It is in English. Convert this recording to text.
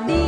body